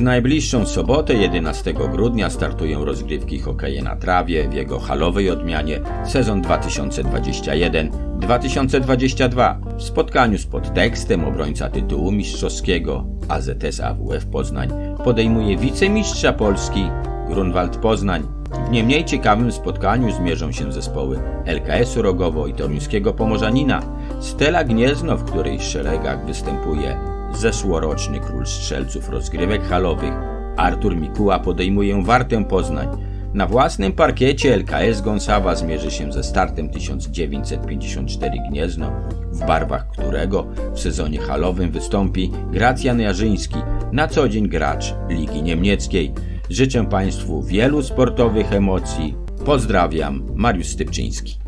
najbliższą sobotę 11 grudnia startują rozgrywki hokeje na trawie w jego halowej odmianie sezon 2021-2022. W spotkaniu z podtekstem obrońca tytułu mistrzowskiego AZS AWF Poznań podejmuje wicemistrza Polski Grunwald Poznań. W nie mniej ciekawym spotkaniu zmierzą się zespoły LKS-u Rogowo i Toruńskiego Pomorzanina. Stela Gniezno, w której szeregach występuje zeszłoroczny król strzelców rozgrywek halowych Artur Mikuła podejmuje Wartę Poznań. Na własnym parkiecie LKS Gąsawa zmierzy się ze startem 1954 Gniezno, w barwach którego w sezonie halowym wystąpi Gracjan Jarzyński, na co dzień gracz Ligi Niemieckiej. Życzę Państwu wielu sportowych emocji. Pozdrawiam, Mariusz Stypczyński.